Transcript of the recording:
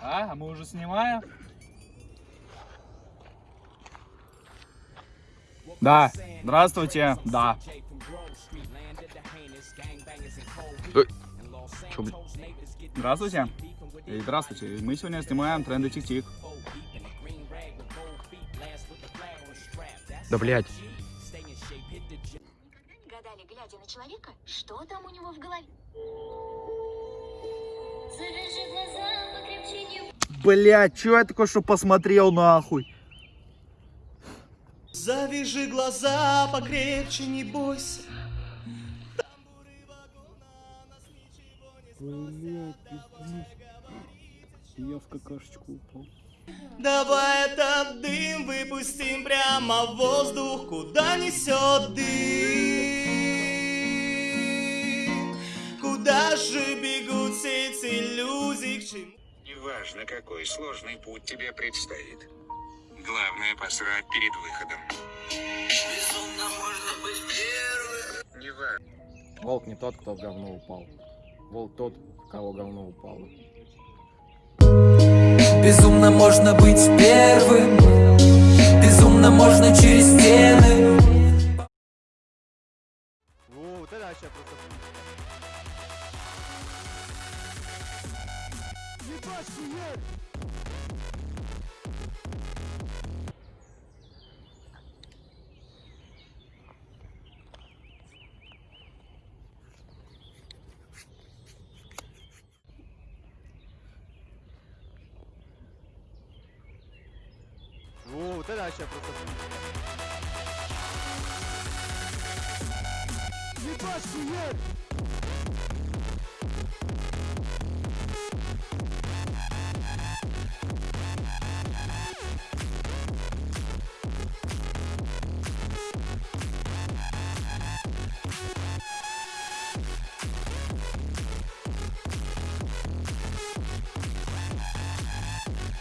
А, а мы уже снимаем? Да, здравствуйте, да. Чё, блин? Здравствуйте. Здравствуйте. Мы сегодня снимаем тренды тик-тик. Да блять. Гадали, глядя на человека, что там у него в голове. Блять, чё я такой, что посмотрел нахуй? Завяжи глаза покрепче, не бойся. Я в какашечку упал. Давай этот дым выпустим прямо в воздух, куда несет дым. Куда же бегут все эти иллюзии, к чему? Неважно, какой сложный путь тебе предстоит. Главное посрать перед выходом. Неважно. Волк не тот, кто в говно упал. Волк тот, в кого говно упало. Безумно можно быть первым Безумно можно через стены Во, вот это вообще просто... Хуя! Во, вот это вообще просто... Ебать, хуя!